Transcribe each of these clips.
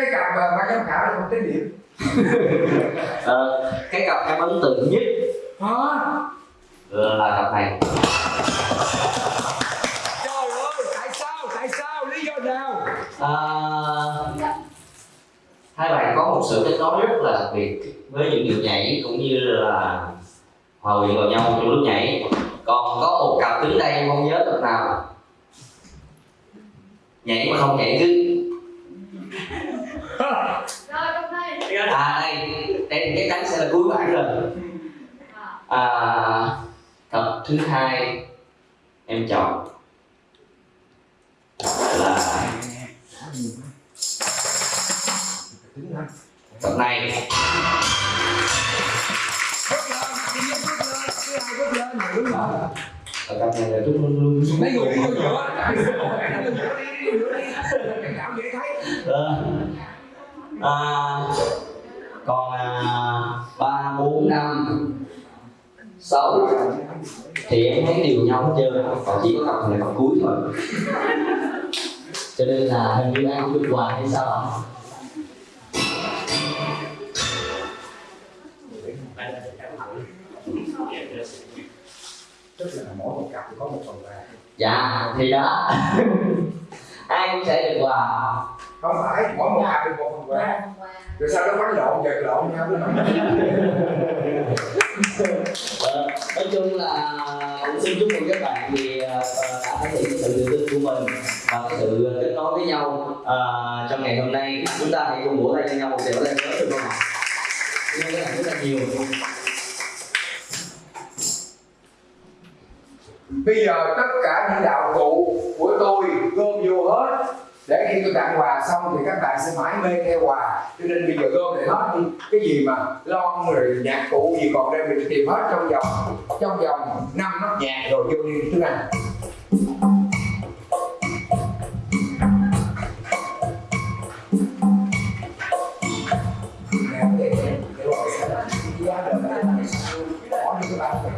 cái cặp mà ban giám khảo là không tính điểm. Ờ, cái cặp em ấn tượng nhất hả? Là cặp này. Trời ơi tại sao tại sao? Lý do nào? À, hai bạn có một sự kết nối rất là đặc biệt với những điệu nhảy cũng như là hòa quyện vào nhau trong lúc nhảy. Còn có một cặp đứng đây không nhớ cặp nào. Nhảy mà không nhảy cứ Rồi đây. à đây đây cái trắng sẽ là cuối bản rồi à, cặp thứ hai em chọn là cặp này lại cặp này là đúng luôn luôn mấy người đi vô giữa cảm dễ thấy Ờ. à, còn ba bốn năm sáu. Thì em thấy đều nhau hết trơn. Còn chỉ có cặp này cặp cuối thôi. Cho nên là hình như cũng được quà hay sao ạ? Tức là mỗi một cặp có một phần quà dạ thì đó. Ai cũng sẽ được quà không phải mỗi một cặp được một phần quà. Rồi sau đó bắn lộn giật lộn nhau Ờ, nói chung là cũng xin chúc mừng các bạn vì ờ, đã thể hiện sự tự tin của mình và cái sự kết nối với nhau Ờ, trong ngày hôm nay. Chúng ta hãy cùng vỗ tay cho nhau một điều lên lớn được không ạ? Cảm ơn các bạn rất là nhiều. bây giờ tất cả những đạo cụ của tôi gom vô hết để khi tôi tặng quà xong thì các bạn sẽ mãi mê theo quà cho nên bây giờ gom lại hết đi cái gì mà lon rồi nhạc cụ gì còn đây mình tìm hết trong vòng trong vòng năm nốt nhạc rồi vô đi thứ này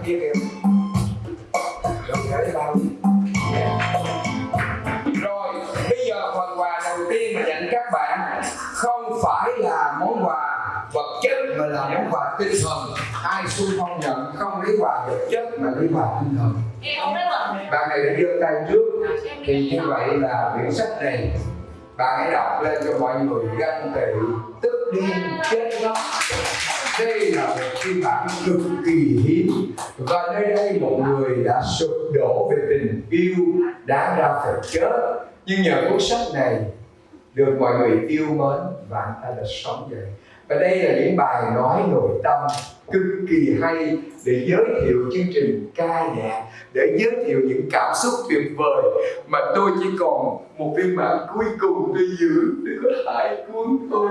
Thank you. Quà vật chất mà lấy quà tinh thần. Bạn này đã giơ tay trước Em thì đi như vậy là quyển sách này bạn hãy đọc lên cho mọi người ganh tị tức điên chết ngốc đây là một phiên bản cực kỳ hiếm và nơi đây một người đã sụp đổ về tình yêu đã ra phải chết. Nhưng nhờ cuốn sách này được mọi người yêu mến và anh ta đã sống dậy và đây là những bài nói nội tâm cực kỳ hay để giới thiệu chương trình ca nhạc để giới thiệu những cảm xúc tuyệt vời mà tôi chỉ còn một phiên bản cuối cùng tôi giữ để có thể cuốn thôi.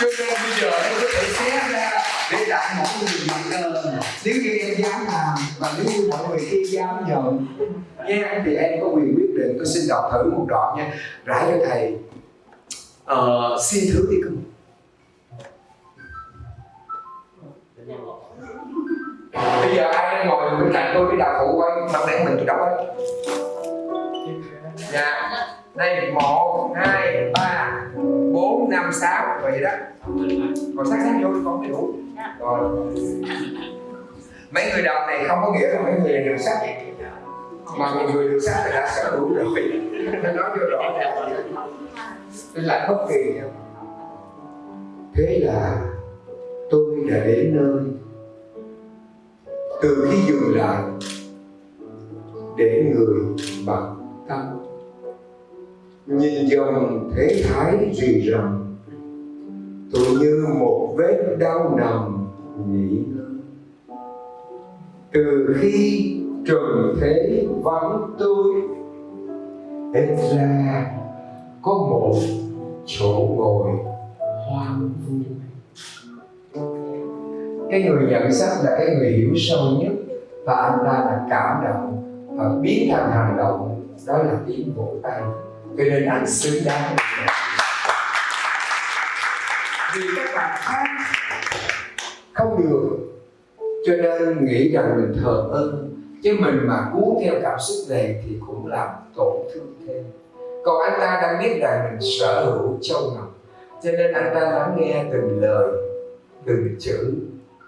Cho nên bây giờ tôi có thể xé ra để tặng mỗi người mặt tờ nếu như em dám làm và nếu như mọi người kia dám nhận nha thì em có quyền quyết định. Tôi xin đọc thử một đoạn nha. Rải cho thầy. Uh, xin thứ đi cưng vậy đó. Còn sát sát vô con mới đủ rồi. Mấy người đọc này không có nghĩa là mấy người đường sắt mà một người đường sắt thì đã sở đủ rồi. Nên nói vô rõ ràng. Nên là bất kỳ thế là tôi đã đến nơi. Từ khi dừng lại để người bằng tâm. Nhìn dòng thế thái rì rầm tôi như một vết đau nằm nghỉ ngơi. Từ khi trần thế vắng tôi ít ra có một chỗ ngồi hoang vu. Cái người nhận sách là cái người hiểu sâu nhất, và anh ta là cảm động và biến thành hành động đó là tiến bộ tay. Cho nên anh xứng đáng vì các bạn khác không được, cho nên nghĩ rằng mình thờ ơ, chứ mình mà cuốn theo cảm xúc này thì cũng làm tổn thương thêm. Còn anh ta đang biết rằng mình sở hữu châu ngọc cho nên anh ta lắng nghe từng lời, từng chữ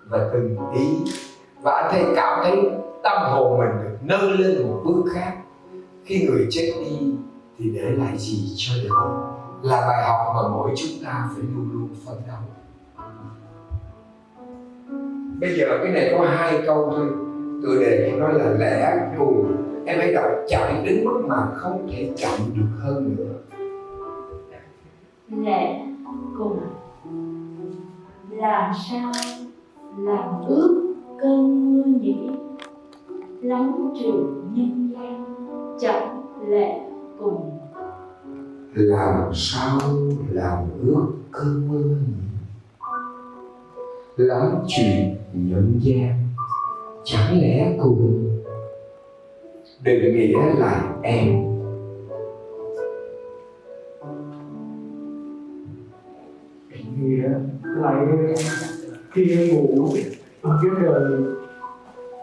và từng ý. Và anh thấy cảm thấy tâm hồn mình được nâng lên một bước khác. Khi người chết đi thì để lại gì cho đời? Là bài học mà mỗi chúng ta phải luôn luôn phấn đấu. Bây giờ cái này có hai câu thôi. Tựa đề của nó là lẽ cùng em hãy đọc chạy đến mức mà không thể chậm được hơn nữa. Lẽ cùng làm sao làm ước cơn mưa nhỉ? Lắng trường nhân gian, chẳng lẽ cùng làm sao làm ước cơn mưa lắm chuyện nhân gian, chẳng lẽ cùng? Định nghĩa là em. Nghĩa lại khi em ngủ ở cái đời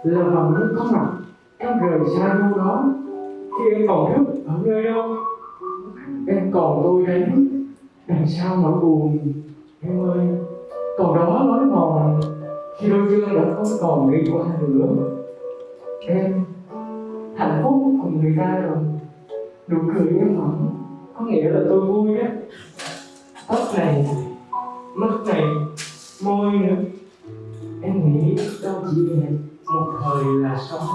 là vẫn có mặt. Em rời xa đâu đó. Khi em còn thức ở nơi đâu còn tôi đánh đằng sao nỗi buồn? Em ơi, còn đó lối mòn. Khi đôi chân đã không còn đi qua nữa. Em, hạnh phúc cùng người ta rồi. Nụ cười em hẳn có nghĩa là tôi vui á. Tóc này, mắt này, môi nữa. Em nghĩ đâu chỉ đẹp một thời là xong.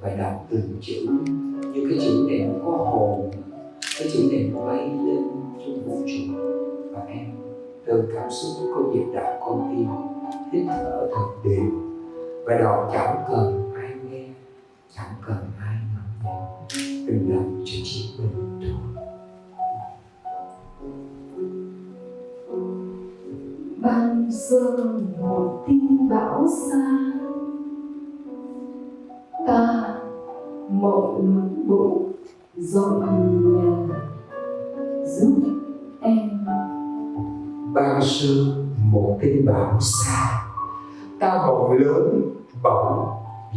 Và đọc từng chữ. Như cái chữ này nó có hồn, cái chữ này nó bay lên trong vũ trụ. Và em, từ cảm xúc có việc đọc con tim, hít thở thật đều. Và đọc chẳng cần ai nghe, chẳng cần ai ngắm nhìn. Đừng làm cho chỉ mình thôi. Ban sơ một tin bão xa ta mọi lớn bộ dọn nhà, giúp em. Ban sương một tin bão xa, ta bỗng lớn bỗng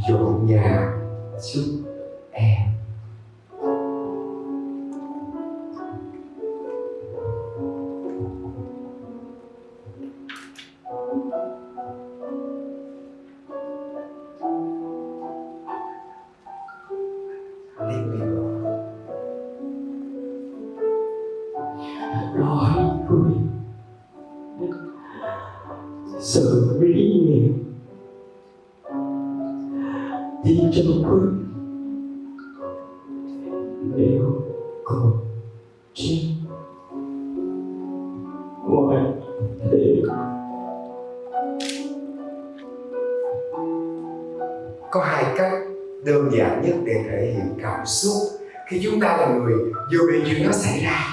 dọn nhà giúp em. Cảm xúc khi chúng ta là người dù bị chuyện đó xảy ra.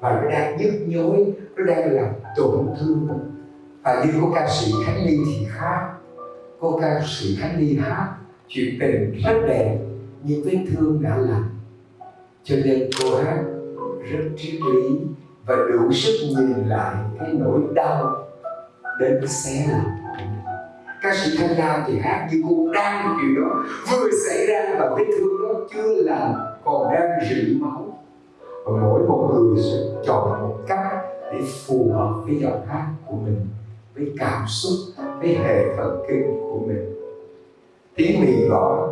Và nó đang nhức nhối, nó đang làm tổn thương. Và như cô ca sĩ khánh ly thì khác. Cô ca sĩ khánh ly hát chuyện tình rất đẹp, nhưng vết thương đã lành. Cho nên cô hát rất triết lý và đủ sức nhìn lại cái nỗi đau đến xé lòng ca sĩ thanh nam thì hát như cô đang điều đó. Vừa xảy ra và vết thương đó chưa lành còn đang rỉ máu. Và mỗi một người sẽ chọn một cách để phù hợp với giọng hát của mình, với cảm xúc, với hệ thần kinh của mình. Tiếng mì gọi,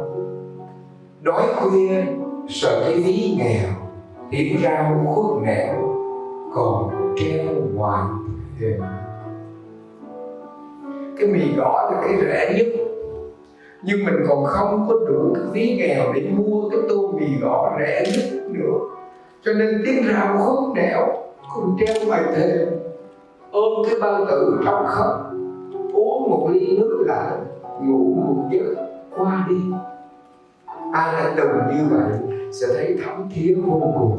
đói khuya, sợ cái ví nghèo tiếng rau khuất nẻo, còn treo ngoài thềm cái mì gõ là cái rẻ nhất. Nhưng mình còn không có đủ cái ví nghèo để mua cái tô mì gõ rẻ nhất nữa. Cho nên tiếng rào khúc nẻo cùng treo ngoài thềm. Ôm cái bao tử trong khóc uống một ly nước lạnh, ngủ một giấc, qua đi. Ai đã từng như vậy sẽ thấy thấm thía vô cùng.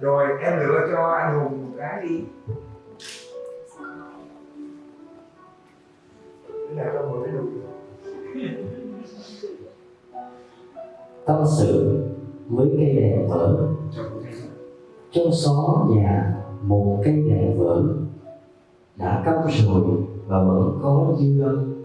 Rồi em lựa cho anh hùng một cái đi. Cái nào trong một được? Tâm sự với cây đèn vỡ trong xó nhà một cây đèn vỡ đã câm rồi và vẫn có dư âm.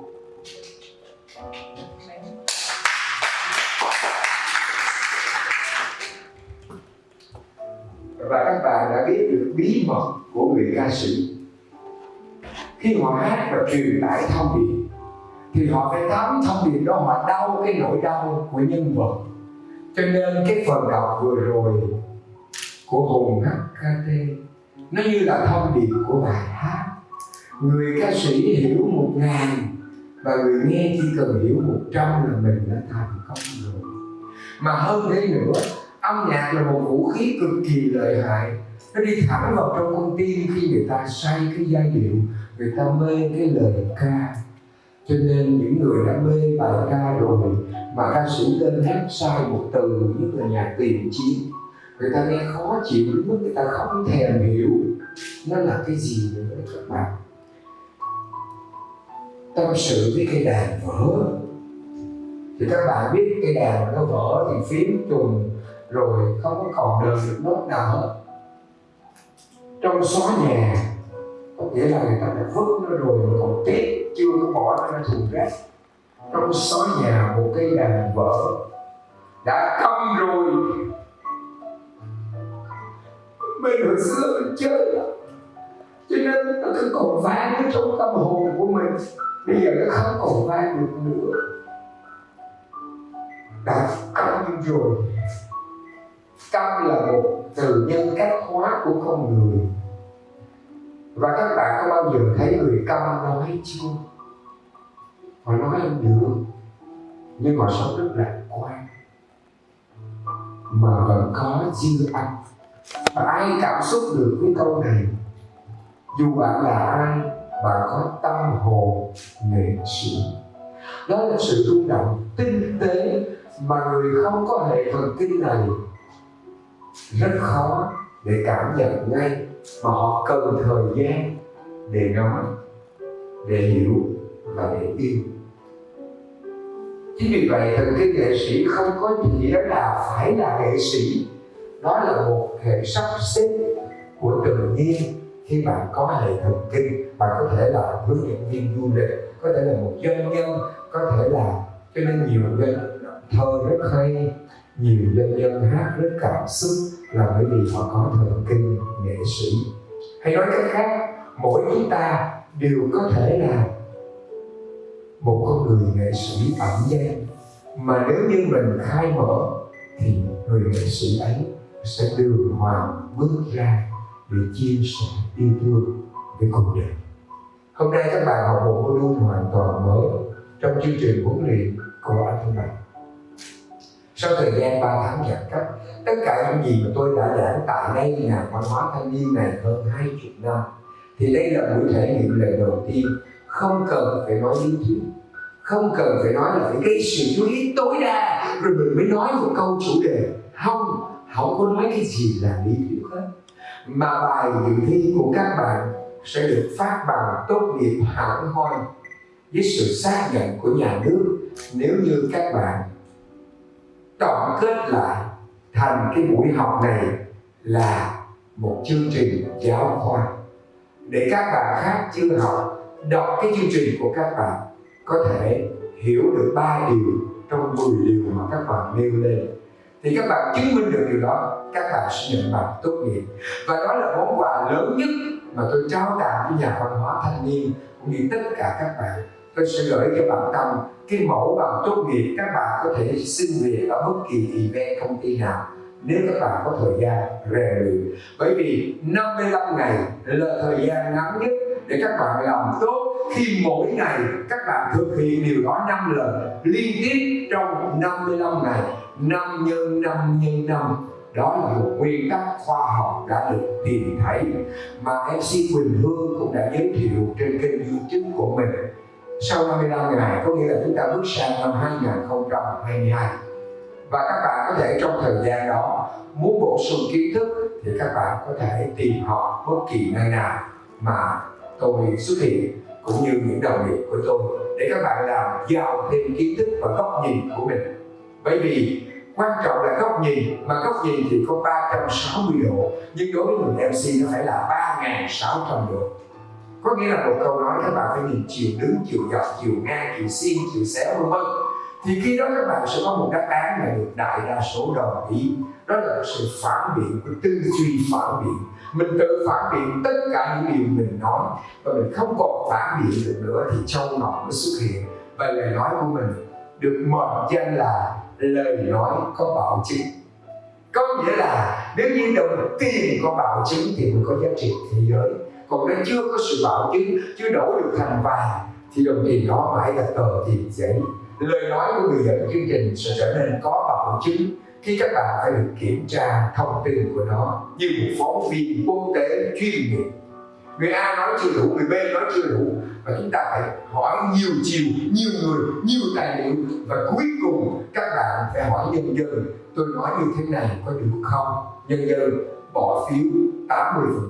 Khi họ hát và truyền tải thông điệp. Thì họ phải thấm thông điệp đó họ đau cái nỗi đau của nhân vật. Cho nên cái phần đọc vừa rồi của hùng HKT nó như là thông điệp của bài hát. Người ca sĩ hiểu một ngàn và người nghe chỉ cần hiểu một trăm là mình đã thành công rồi. Mà hơn thế nữa, âm nhạc là một vũ khí cực kỳ lợi hại. Nó đi thẳng vào trong con tim khi người ta say cái giai điệu người ta mê cái lời ca. Cho nên những người đã mê bài ca rồi mà ca sĩ lên hát sai một từ, nhất là nhạc tiền chiến người ta nghe khó chịu, đến mức người ta không thèm hiểu nó là cái gì nữa, các bạn. Tâm sự với cây đàn vỡ thì các bạn biết cây đàn nó vỡ thì phím trùng rồi không có còn đời được nốt nào hết. Trong xóa nhà có nghĩa là người ta đã vứt nó rồi mà còn tiếc, chưa có bỏ nó ra thùng rác. Trong xó nhà một cây đàn vỡ đã câm rồi. Mình hồi xưa mình chơi cho nên nó cứ còn vang ở trong tâm hồn của mình. Bây giờ nó không còn vang được nữa. Đã câm rồi. Câm là một từ nhân cách hóa của con người và các bạn có bao giờ thấy người câm nói chưa họ nói không được nhưng họ sống rất lạc quan. Mà vẫn có dư âm. Và ai cảm xúc được với câu này? Dù bạn là ai, bạn có tâm hồn nghệ sĩ. Đó là sự rung động tinh tế mà người không có hệ thần kinh này. Rất khó để cảm nhận ngay mà họ cần thời gian để nói, để hiểu và để yêu. Chính vì vậy, thần kinh nghệ sĩ không có gì đó là phải là nghệ sĩ. Đó là một hệ sắp xếp của tự nhiên khi bạn có hệ thần kinh bạn có thể là hướng dẫn viên du lịch, có thể là một doanh nhân, có thể là, cho nên nhiều doanh thơ rất hay, nhiều doanh nhân hát rất cảm xúc là bởi vì họ có thần kinh nghệ sĩ. Hay nói cách khác, mỗi chúng ta đều có thể là một con người nghệ sĩ ẩn danh. Mà nếu như mình khai mở, thì người nghệ sĩ ấy sẽ đường hoàng bước ra để chia sẻ yêu thương với cuộc đời. Hôm nay các bạn học một module hoàn toàn mới trong chương trình huấn luyện của anh Thanh Bạch sau thời gian 3 tháng giãn cách, tất cả những gì mà tôi đã giảng tại đây nhà văn hóa thanh niên này hơn hai chục năm. Thì đây là buổi thể nghiệm lần đầu tiên. Không cần phải nói lý thuyết, không cần phải nói là phải gây sự chú ý tối đa, rồi mình mới nói một câu chủ đề. Không không có nói cái gì là lý thuyết hết. Mà bài dự thi của các bạn sẽ được phát bằng tốt nghiệp hẳn hoi với sự xác nhận của nhà nước. Nếu như các bạn tổng kết lại thành cái buổi học này là một chương trình giáo khoa. Để các bạn khác chưa học, đọc cái chương trình của các bạn có thể hiểu được ba điều trong 10 điều mà các bạn nêu lên. Thì các bạn chứng minh được điều đó, các bạn sẽ nhận bằng tốt nghiệp. Và đó là món quà lớn nhất mà tôi trao tặng với nhà văn hóa thanh niên, cũng như tất cả các bạn tôi sẽ gửi cho bạn tâm, cái mẫu bằng tốt nghiệp các bạn có thể xin về ở bất kỳ event, công ty nào, nếu các bạn có thời gian rèn luyện. Bởi vì 55 ngày là thời gian ngắn nhất để các bạn làm tốt. Khi mỗi ngày các bạn thực hiện điều đó 5 lần, liên tiếp trong 55 ngày 5 nhân 5 nhân 5 đó là một nguyên tắc khoa học đã được tìm thấy. Mà MC Quỳnh Hương cũng đã giới thiệu trên kênh YouTube của mình sau 55 ngày có nghĩa là chúng ta bước sang năm 2022 và các bạn có thể trong thời gian đó muốn bổ sung kiến thức thì các bạn có thể tìm học bất kỳ nơi nào mà tôi xuất hiện, cũng như những đồng nghiệp của tôi, để các bạn làm giàu thêm kiến thức và góc nhìn của mình. Bởi vì quan trọng là góc nhìn, mà góc nhìn thì có 360 độ, nhưng đối với người MC nó phải là 3.600 độ có nghĩa là một câu nói các bạn phải nhìn chiều đứng, chiều dọc, chiều ngang, chiều xiên, chiều xéo, vân vân. Thì khi đó các bạn sẽ có một đáp án mà được đại đa số đồng ý. Đó là sự phản biện của tư duy phản biện. Mình tự phản biện tất cả những điều mình nói và mình không còn phản biện được nữa thì trong ngọc nó xuất hiện. Và lời nói của mình được mệnh danh là lời nói có bảo chứng. Có nghĩa là nếu như đồng tiền có bảo chứng thì mình có giá trị thế giới còn nếu chưa có sự bảo chứng chưa đổi được thành vàng thì đồng tiền đó mãi là tờ tiền giấy. Lời nói của người dẫn chương trình sẽ trở nên có bảo chứng khi các bạn phải được kiểm tra thông tin của nó như một phóng viên quốc tế chuyên nghiệp. Người A nói chưa đủ, người B nói chưa đủ và chúng ta phải hỏi nhiều chiều, nhiều người, nhiều tài liệu và cuối cùng các bạn phải hỏi nhân dân tôi nói như thế này có được không? Nhân dân bỏ phiếu.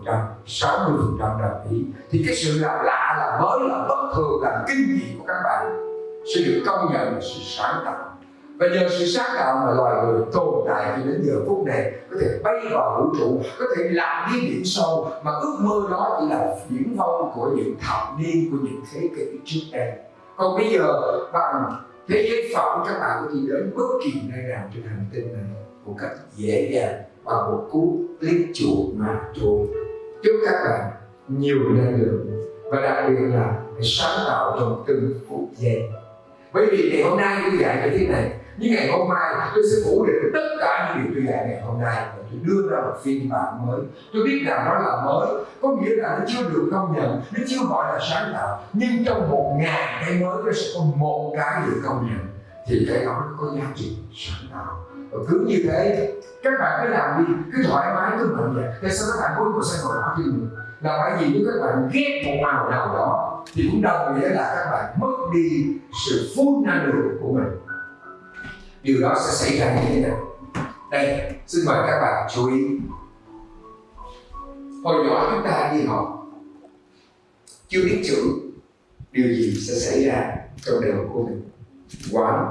80%, 60% đồng ý thì cái sự làm lạ, là mới, là bất thường, là kinh dị của các bạn. Sẽ được công nhận là sự sáng tạo. Và nhờ sự sáng tạo mà loài người tồn tại cho đến giờ phút này có thể bay vào vũ trụ có thể làm đi biển sâu mà ước mơ đó chỉ là viễn vông của những thập niên của những thế kỷ trước đây. Còn bây giờ bằng thế giới phận các bạn có thể đến bất kỳ nơi nào trên hành tinh này một cách dễ dàng bằng một cú click chuột mà thôi chúc các bạn nhiều năng lượng và đặc biệt là hãy sáng tạo trong từng phút giây. Bởi vì ngày hôm nay tôi dạy như thế này, nhưng ngày hôm mai tôi sẽ phủ định tất cả những điều tôi dạy ngày hôm nay và tôi đưa ra một phiên bản mới. Tôi biết rằng nó là mới, có nghĩa là nó chưa được công nhận, nó chưa gọi là sáng tạo, nhưng trong một ngàn cái mới nó sẽ có một cái được công nhận. Thì cái đó nó có giá trị sáng tạo và cứ như thế, các bạn cứ làm đi, cứ thoải mái, cứ mạnh dạn. Tại sao các bạn cuối cùng sẽ ngồi đó chứ là bởi vì nếu các bạn ghét một màu nào đó, thì cũng đồng nghĩa là các bạn mất đi sự phun năng lượng của mình. Điều đó sẽ xảy ra như thế nào đây, xin mời các bạn chú ý. Hồi nhỏ chúng ta đi học, chưa biết chữ, điều gì sẽ xảy ra trong đầu của mình? One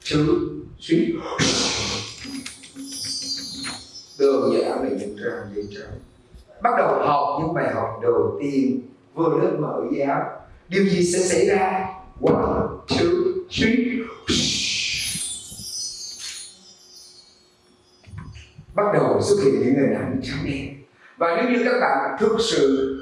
two three đường giản là những trang giấy trắng bắt đầu học những bài học đầu tiên, vừa lớp mở giáo. Điều gì sẽ xảy ra? One, two, three bắt đầu xuất hiện những hình ảnh trắng đen và nếu như các bạn thực sự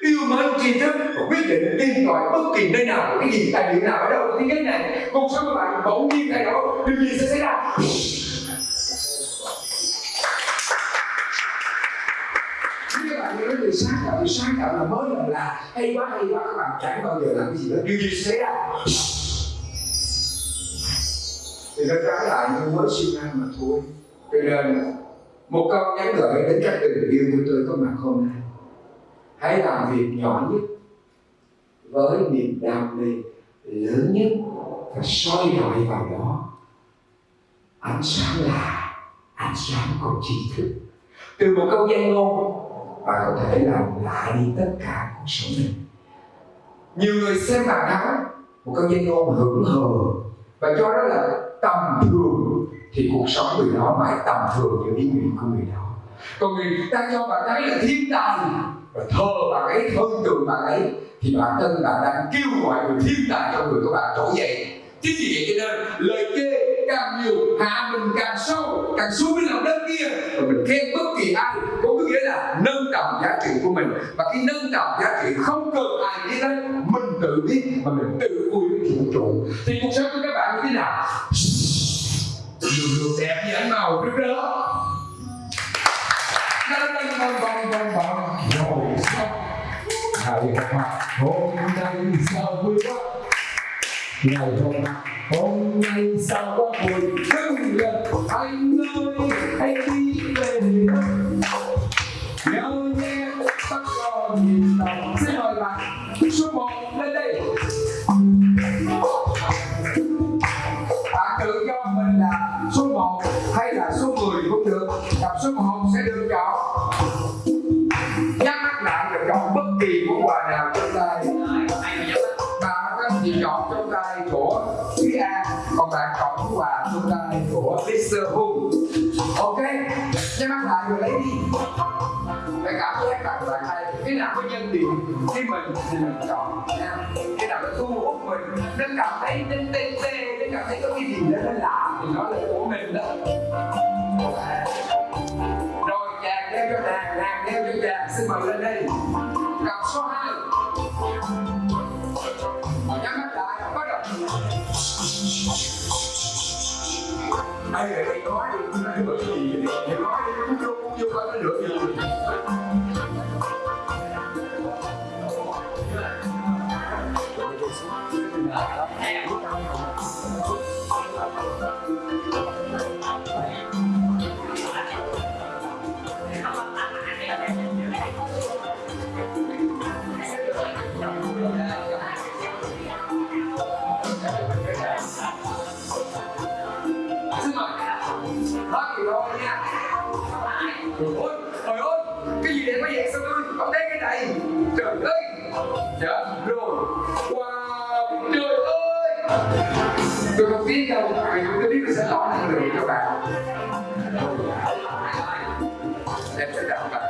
yêu mến tri thức và quyết định tìm tòi bất kỳ nơi nào, cái gì tài liệu nào ở đâu, thế giới này, cuộc sống của bạn bỗng nhiên thay đổi, điều gì sẽ xảy ra? Cảm là mới làm là hay quá hay quá, các bạn chẳng bao giờ làm cái gì đó. Điều gì xảy ra? Thì nó trái lại như mới sinh ra mà thôi. Cho nên, một câu nhắn gửi đến các tình yêu của tôi có mặt hôm nay. Hãy làm việc nhỏ nhất với niềm đam mê lớn nhất và soi rọi vào đó. Ánh sáng là ánh sáng của tri thức. Từ một câu danh ngôn và có thể làm lại đi tất cả cuộc sống mình. Nhiều người xem bạn nói một câu danh ngôn hững hờ. Và cho đó là tầm thường, thì cuộc sống người đó mãi tầm thường như ý nguyện của người đó. Còn người ta cho bạn ấy là thiên tài, và thờ bạn ấy, hơn tượng bạn ấy, thì bản thân bạn đang kêu gọi người thiên tài trong người của bạn trỗi dậy chính vì vậy cho nên lời chê càng nhiều, hạ mình càng sâu, càng xuống với lòng đất kia, và mình khen bất kỳ ai có nghĩa là nâng tầm giá trị của mình. Và cái nâng tầm giá trị, không cần ai biết đấy mình tự biết và mình tự vui với vũ trụ. Thì cuộc sống của các bạn như thế nào? Đường đường đẹp như ánh màu rực rỡ Đăng vòng vòng vòng vòng Rồi, xong. Hãy gặp mặt hôm nay sao vui quá. Ngày hôm nay hôm nay sao có buồn thương lần anh ơi, hãy đi về nhau nhé tắt lo nhìn lòng. Xin mời bạn, số một, lên đây. Nó cảm thấy nó tê tê nó cảm thấy có cái gì đó nó lạ, thì nó là của mình đó. Rồi, chàng đeo cho nàng nàng đeo cho chàng. Xin mời lên đây. Cặp số 2 nhắm mắt lại, bắt đầu. Ai ở đây nói đi nói bởi gì nói đi cũng vô cũng vô coi nó được gì tôi không biết đâu vì tôi biết tôi sẽ nói năng lượng cho bạn em sẽ đọc bạn